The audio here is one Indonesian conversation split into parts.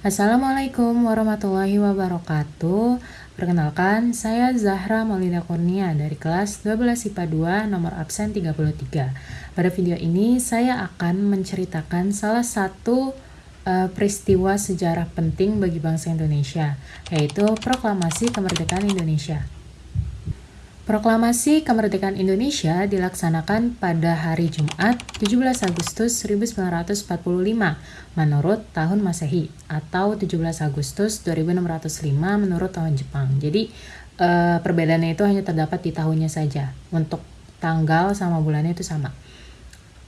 Assalamualaikum warahmatullahi wabarakatuh. Perkenalkan, saya Zahra Maulida Kurnia dari kelas 12 IPA 2 nomor absen 33. Pada video ini saya akan menceritakan salah satu uh, peristiwa sejarah penting bagi bangsa Indonesia, yaitu Proklamasi Kemerdekaan Indonesia. Proklamasi Kemerdekaan Indonesia dilaksanakan pada hari Jumat 17 Agustus 1945 menurut tahun Masehi atau 17 Agustus 2605 menurut tahun Jepang. Jadi eh, perbedaannya itu hanya terdapat di tahunnya saja. Untuk tanggal sama bulannya itu sama.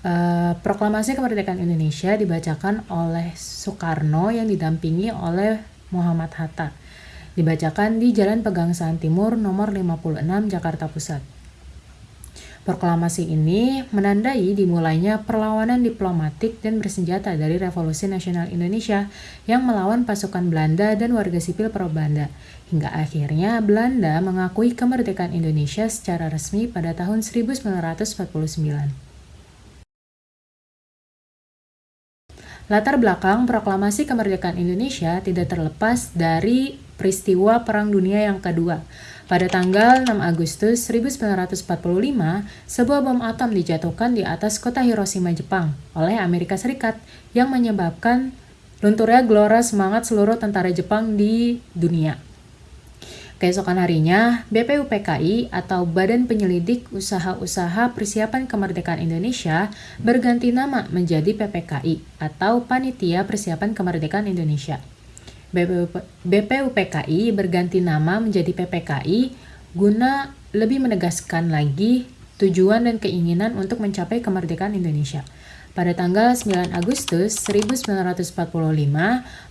Eh, Proklamasi Kemerdekaan Indonesia dibacakan oleh Soekarno yang didampingi oleh Muhammad Hatta dibacakan di Jalan Pegangsaan Timur nomor 56 Jakarta Pusat. Proklamasi ini menandai dimulainya perlawanan diplomatik dan bersenjata dari Revolusi Nasional Indonesia yang melawan pasukan Belanda dan warga sipil pro-Belanda, hingga akhirnya Belanda mengakui kemerdekaan Indonesia secara resmi pada tahun 1949. Latar belakang proklamasi kemerdekaan Indonesia tidak terlepas dari peristiwa Perang Dunia yang kedua. Pada tanggal 6 Agustus 1945, sebuah bom atom dijatuhkan di atas kota Hiroshima, Jepang oleh Amerika Serikat yang menyebabkan lunturnya gelora semangat seluruh tentara Jepang di dunia. Keesokan harinya, BPUPKI atau Badan Penyelidik Usaha-Usaha Persiapan Kemerdekaan Indonesia berganti nama menjadi PPKI atau Panitia Persiapan Kemerdekaan Indonesia. BPUPKI berganti nama menjadi PPKI guna lebih menegaskan lagi tujuan dan keinginan untuk mencapai kemerdekaan Indonesia. Pada tanggal 9 Agustus 1945,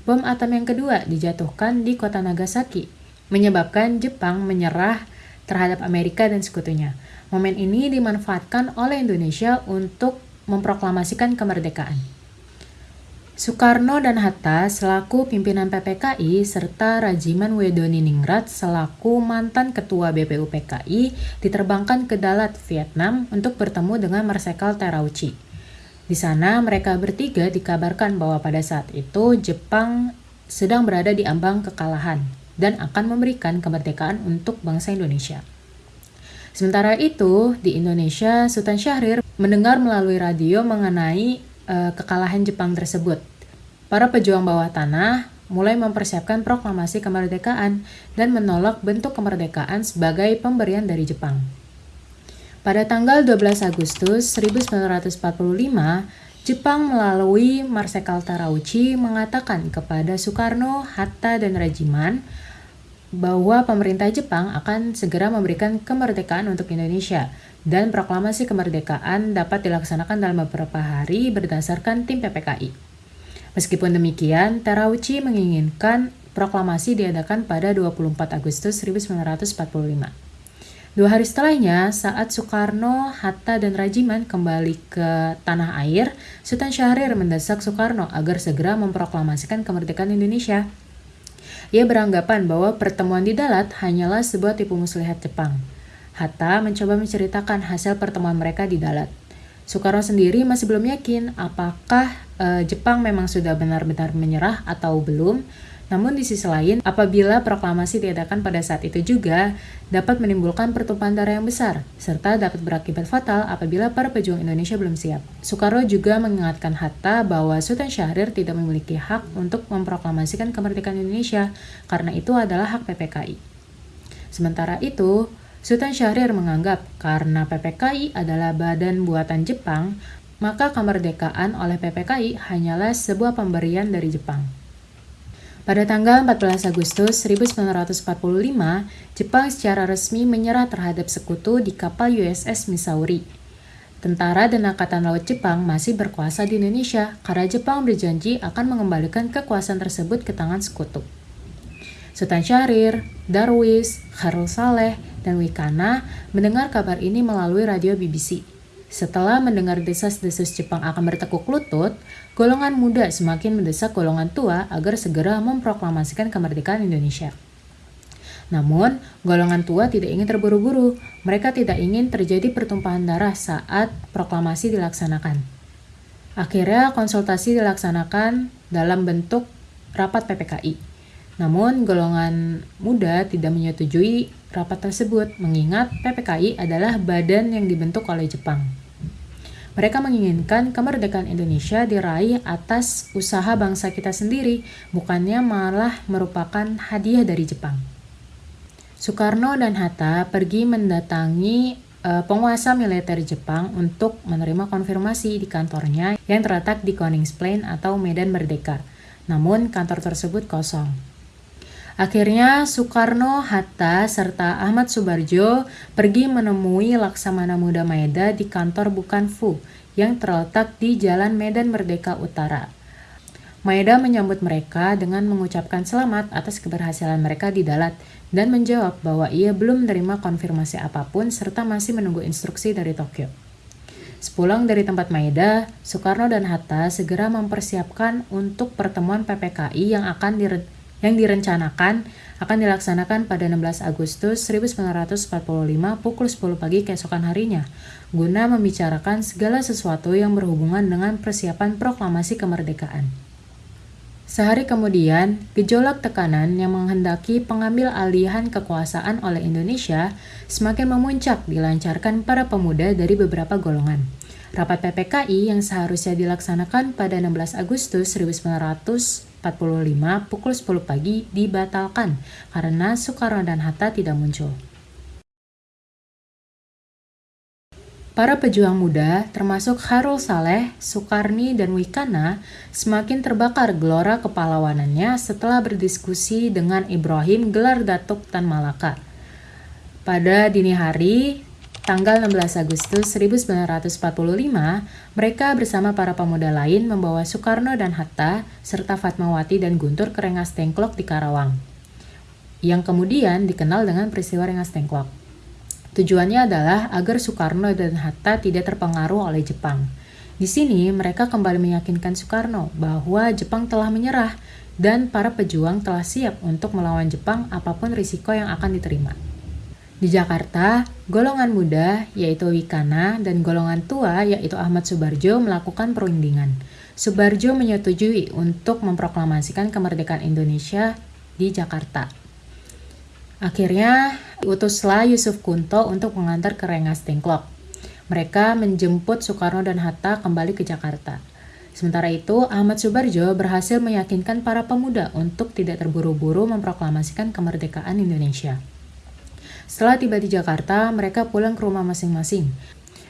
bom atom yang kedua dijatuhkan di kota Nagasaki, menyebabkan Jepang menyerah terhadap Amerika dan sekutunya. Momen ini dimanfaatkan oleh Indonesia untuk memproklamasikan kemerdekaan. Soekarno dan Hatta selaku pimpinan PPKI serta Rajiman Ningrat selaku mantan ketua BPUPKI diterbangkan ke Dalat, Vietnam untuk bertemu dengan Marsekal Terauchi. Di sana mereka bertiga dikabarkan bahwa pada saat itu Jepang sedang berada di ambang kekalahan dan akan memberikan kemerdekaan untuk bangsa Indonesia. Sementara itu, di Indonesia, Sultan Syahrir mendengar melalui radio mengenai uh, kekalahan Jepang tersebut para pejuang bawah tanah mulai mempersiapkan proklamasi kemerdekaan dan menolak bentuk kemerdekaan sebagai pemberian dari Jepang. Pada tanggal 12 Agustus 1945, Jepang melalui Marsekal Tarauchi mengatakan kepada Soekarno, Hatta, dan Rajiman bahwa pemerintah Jepang akan segera memberikan kemerdekaan untuk Indonesia dan proklamasi kemerdekaan dapat dilaksanakan dalam beberapa hari berdasarkan tim PPKI. Meskipun demikian, Terauchi menginginkan proklamasi diadakan pada 24 Agustus 1945. Dua hari setelahnya, saat Soekarno, Hatta, dan Rajiman kembali ke tanah air, Sultan Syahrir mendesak Soekarno agar segera memproklamasikan kemerdekaan Indonesia. Ia beranggapan bahwa pertemuan di Dalat hanyalah sebuah tipu muslihat Jepang. Hatta mencoba menceritakan hasil pertemuan mereka di Dalat. Soekarno sendiri masih belum yakin apakah uh, Jepang memang sudah benar-benar menyerah atau belum. Namun di sisi lain, apabila proklamasi diadakan pada saat itu juga dapat menimbulkan pertumpahan darah yang besar, serta dapat berakibat fatal apabila para pejuang Indonesia belum siap. Soekarno juga mengingatkan Hatta bahwa Sultan Syahrir tidak memiliki hak untuk memproklamasikan kemerdekaan Indonesia, karena itu adalah hak PPKI. Sementara itu, Sultan Syahrir menganggap karena PPKI adalah badan buatan Jepang, maka kemerdekaan oleh PPKI hanyalah sebuah pemberian dari Jepang. Pada tanggal 14 Agustus 1945, Jepang secara resmi menyerah terhadap sekutu di kapal USS Missouri. Tentara dan Angkatan Laut Jepang masih berkuasa di Indonesia karena Jepang berjanji akan mengembalikan kekuasaan tersebut ke tangan sekutu. Sultan Syahrir, Darwis, Khairul Saleh, dan Wikana mendengar kabar ini melalui radio BBC. Setelah mendengar desas-desus Jepang akan bertekuk lutut, golongan muda semakin mendesak golongan tua agar segera memproklamasikan kemerdekaan Indonesia. Namun, golongan tua tidak ingin terburu-buru. Mereka tidak ingin terjadi pertumpahan darah saat proklamasi dilaksanakan. Akhirnya, konsultasi dilaksanakan dalam bentuk rapat PPKI. Namun, golongan muda tidak menyetujui rapat tersebut, mengingat PPKI adalah badan yang dibentuk oleh Jepang. Mereka menginginkan kemerdekaan Indonesia diraih atas usaha bangsa kita sendiri, bukannya malah merupakan hadiah dari Jepang. Soekarno dan Hatta pergi mendatangi uh, penguasa militer Jepang untuk menerima konfirmasi di kantornya yang terletak di Koningsplein atau Medan Merdeka. Namun kantor tersebut kosong. Akhirnya Soekarno, Hatta, serta Ahmad Subarjo pergi menemui Laksamana Muda Maeda di kantor Bukan Fu yang terletak di Jalan Medan Merdeka Utara. Maeda menyambut mereka dengan mengucapkan selamat atas keberhasilan mereka di Dalat dan menjawab bahwa ia belum menerima konfirmasi apa pun serta masih menunggu instruksi dari Tokyo. Sepulang dari tempat Maeda, Soekarno dan Hatta segera mempersiapkan untuk pertemuan PPKI yang akan dire yang direncanakan akan dilaksanakan pada 16 Agustus 1945 pukul 10 pagi keesokan harinya, guna membicarakan segala sesuatu yang berhubungan dengan persiapan proklamasi kemerdekaan. Sehari kemudian, gejolak tekanan yang menghendaki pengambil alihan kekuasaan oleh Indonesia semakin memuncak dilancarkan para pemuda dari beberapa golongan. Rapat PPKI yang seharusnya dilaksanakan pada 16 Agustus 1945 pukul 10 pagi dibatalkan karena Soekarno dan Hatta tidak muncul. Para pejuang muda, termasuk Harul Saleh, Soekarni, dan Wikana, semakin terbakar gelora kepalawanannya setelah berdiskusi dengan Ibrahim Gelar Datuk Tan Malaka. Pada dini hari, tanggal 16 Agustus 1945, mereka bersama para pemuda lain membawa Soekarno dan Hatta, serta Fatmawati dan Guntur ke Rengas Tengklok di Karawang, yang kemudian dikenal dengan peristiwa Rengas Tengklok. Tujuannya adalah agar Soekarno dan Hatta tidak terpengaruh oleh Jepang. Di sini mereka kembali meyakinkan Soekarno bahwa Jepang telah menyerah dan para pejuang telah siap untuk melawan Jepang apa pun risiko yang akan diterima. Di Jakarta, golongan muda yaitu Wikana dan golongan tua yaitu Ahmad Subarjo melakukan perundingan. Subarjo menyetujui untuk memproklamasikan kemerdekaan Indonesia di Jakarta. Akhirnya, utuslah Yusuf Kunto untuk mengantar ke Rengas Dengklok. Mereka menjemput Soekarno dan Hatta kembali ke Jakarta. Sementara itu, Ahmad Subarjo berhasil meyakinkan para pemuda untuk tidak terburu-buru memproklamasikan kemerdekaan Indonesia. Setelah tiba di Jakarta, mereka pulang ke rumah masing-masing.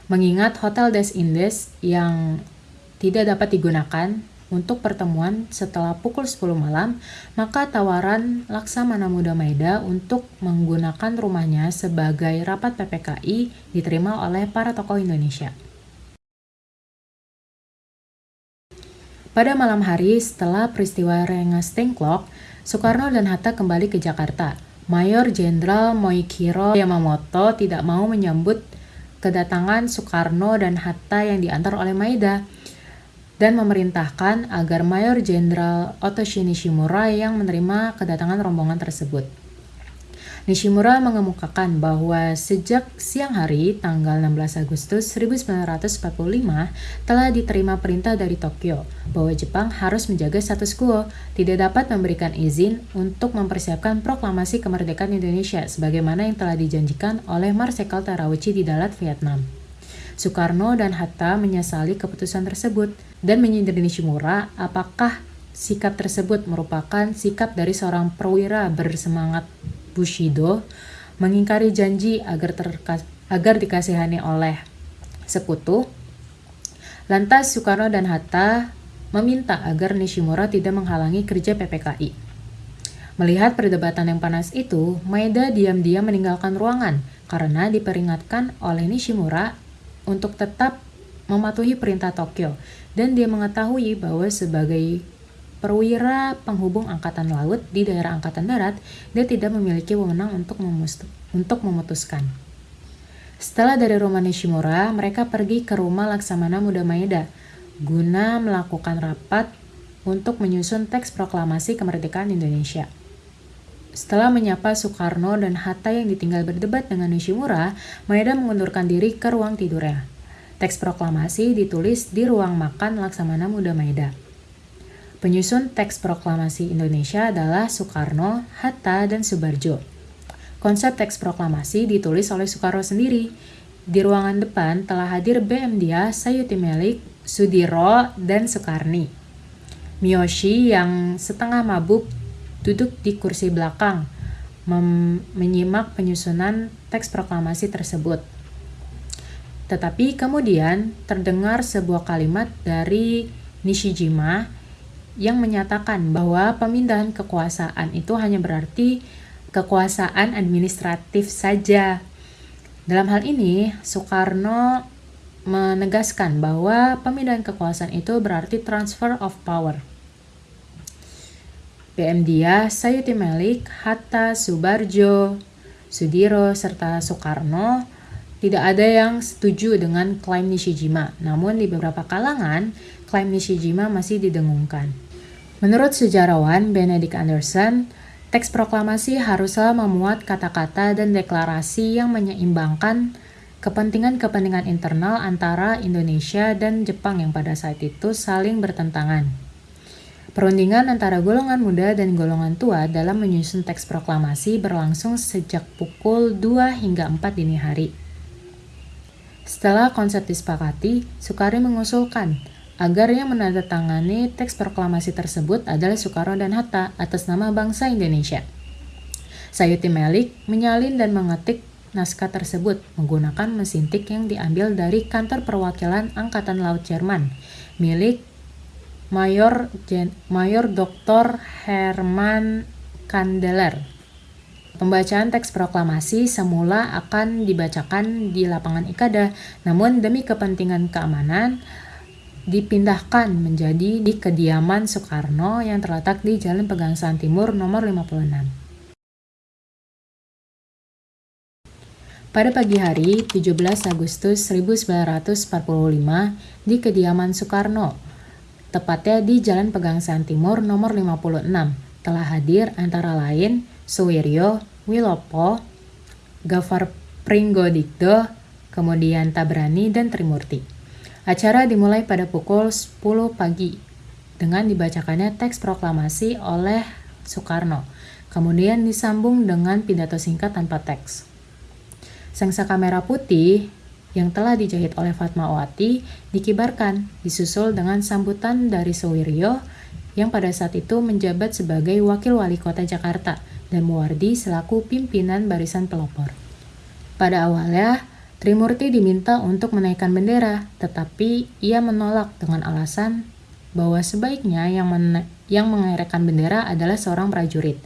Mengingat Hotel Des Indes yang tidak dapat digunakan untuk pertemuan setelah pukul 10 malam, maka tawaran Laksamana Muda Maeda untuk menggunakan rumahnya sebagai rapat PPKI diterima oleh para tokoh Indonesia. Pada malam hari setelah peristiwa Rengas Tengklok, Soekarno dan Hatta kembali ke Jakarta. Mayor Jenderal Moikiro Yamamoto tidak mau menyambut kedatangan Soekarno dan Hatta yang diantar oleh Maeda dan memerintahkan agar Mayor Jenderal Otoshi Nishimura yang menerima kedatangan rombongan tersebut. Nishimura mengemukakan bahwa sejak siang hari tanggal 16 Agustus 1945 telah diterima perintah dari Tokyo bahwa Jepang harus menjaga status quo, tidak dapat memberikan izin untuk mempersiapkan proklamasi kemerdekaan Indonesia sebagaimana yang telah dijanjikan oleh Marsekal Terauchi di Dalat, Vietnam. Soekarno dan Hatta menyesali keputusan tersebut dan menyindir Nishimura apakah sikap tersebut merupakan sikap dari seorang perwira bersemangat Bushido mengingkari janji agar, terkas agar dikasihani oleh sekutu. Lantas Soekarno dan Hatta meminta agar Nishimura tidak menghalangi kerja PPKI. Melihat perdebatan yang panas itu, Maeda diam-diam meninggalkan ruangan karena diperingatkan oleh Nishimura untuk tetap mematuhi perintah Tokyo dan dia mengetahui bahwa sebagai perwira penghubung angkatan laut di daerah angkatan darat, dia tidak memiliki wewenang untuk, untuk memutuskan. Setelah dari rumah Nishimura, mereka pergi ke rumah Laksamana Muda Maeda guna melakukan rapat untuk menyusun teks proklamasi kemerdekaan Indonesia. Setelah menyapa Soekarno dan Hatta yang ditinggal berdebat dengan Nishimura, Maeda mengundurkan diri ke ruang tidurnya. Teks proklamasi ditulis di ruang makan Laksamana Muda Maeda. Penyusun teks proklamasi Indonesia adalah Soekarno, Hatta, dan Subarjo. Konsep teks proklamasi ditulis oleh Soekarno sendiri. Di ruangan depan telah hadir BM Dia, Sayuti Melik, Sudiro, dan Soekarni. Miyoshi yang setengah mabuk duduk di kursi belakang, menyimak penyusunan teks proklamasi tersebut. Tetapi kemudian terdengar sebuah kalimat dari Nishijima yang menyatakan bahwa pemindahan kekuasaan itu hanya berarti kekuasaan administratif saja. Dalam hal ini, Soekarno menegaskan bahwa pemindahan kekuasaan itu berarti transfer of power. PM Dia, Sayuti Melik, Hatta, Subarjo, Sudiro, serta Soekarno tidak ada yang setuju dengan klaim Nishijima. Namun di beberapa kalangan, klaim Nishijima masih didengungkan. Menurut sejarawan Benedict Anderson, teks proklamasi haruslah memuat kata-kata dan deklarasi yang menyeimbangkan kepentingan-kepentingan internal antara Indonesia dan Jepang yang pada saat itu saling bertentangan. Perundingan antara golongan muda dan golongan tua dalam menyusun teks proklamasi berlangsung sejak pukul 2 hingga 4 dini hari. Setelah konsep disepakati, Soekarno mengusulkan agar yang menandatangani teks proklamasi tersebut adalah Soekarno dan Hatta atas nama bangsa Indonesia. Sayuti Melik menyalin dan mengetik naskah tersebut menggunakan mesin tik yang diambil dari kantor perwakilan Angkatan Laut Jerman milik Mayor Gen Mayor Dr. Herman Kandeler. Pembacaan teks proklamasi semula akan dibacakan di lapangan Ikada, namun demi kepentingan keamanan dipindahkan menjadi di kediaman Soekarno yang terletak di Jalan Pegangsaan Timur nomor 56. Pada pagi hari 17 Agustus 1945 di kediaman Soekarno, tepatnya di Jalan Pegangsaan Timur nomor 56, telah hadir antara lain Suwiryo, Wilopo, Gafar Pringgodikdo, kemudian Tabrani, dan Trimurti. Acara dimulai pada pukul 10 pagi dengan dibacakannya teks proklamasi oleh Soekarno, kemudian disambung dengan pidato singkat tanpa teks. Sengsaka merah putih yang telah dijahit oleh Fatmawati dikibarkan, disusul dengan sambutan dari Sowiryo yang pada saat itu menjabat sebagai Wakil Wali Kota Jakarta dan Muwardi selaku pimpinan barisan pelopor. Pada awalnya, Trimurti diminta untuk menaikkan bendera, tetapi ia menolak dengan alasan bahwa sebaiknya yang, men yang mengerekkan bendera adalah seorang prajurit.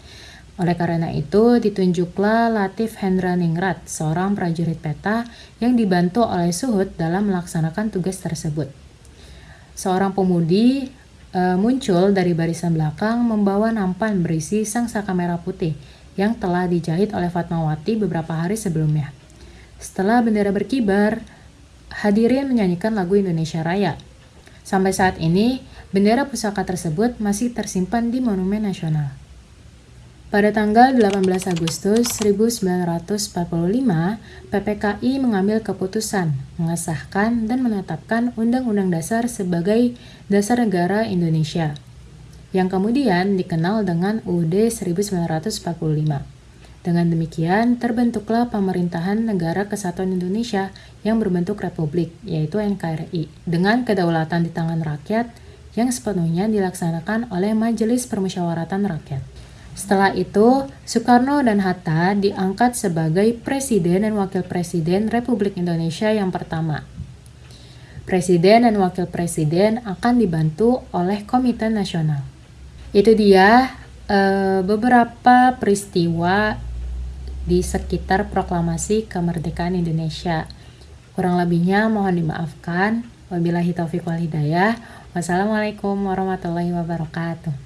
Oleh karena itu, ditunjuklah Latif Hendra Ningrat, seorang prajurit peta yang dibantu oleh Suhud dalam melaksanakan tugas tersebut. Seorang pemudi e, muncul dari barisan belakang membawa nampan berisi sang saka merah putih yang telah dijahit oleh Fatmawati beberapa hari sebelumnya. Setelah bendera berkibar, hadirin menyanyikan lagu Indonesia Raya. Sampai saat ini, bendera pusaka tersebut masih tersimpan di Monumen Nasional. Pada tanggal 18 Agustus 1945, PPKI mengambil keputusan mengesahkan dan menetapkan Undang-Undang Dasar sebagai Dasar Negara Indonesia, yang kemudian dikenal dengan UUD 1945. Dengan demikian, terbentuklah Pemerintahan Negara Kesatuan Indonesia yang berbentuk republik, yaitu NKRI, dengan kedaulatan di tangan rakyat yang sepenuhnya dilaksanakan oleh Majelis Permusyawaratan Rakyat. Setelah itu, Soekarno dan Hatta diangkat sebagai Presiden dan Wakil Presiden Republik Indonesia yang pertama. Presiden dan Wakil Presiden akan dibantu oleh Komite Nasional. Itu dia e, beberapa peristiwa di sekitar proklamasi kemerdekaan Indonesia. Kurang lebihnya mohon dimaafkan. Wabillahi taufiq wal hidayah. Wassalamualaikum warahmatullahi wabarakatuh.